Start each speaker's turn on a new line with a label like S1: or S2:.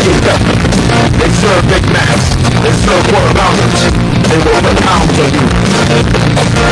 S1: kingdom. They serve Big maps. They serve world boundaries. They will pound on you.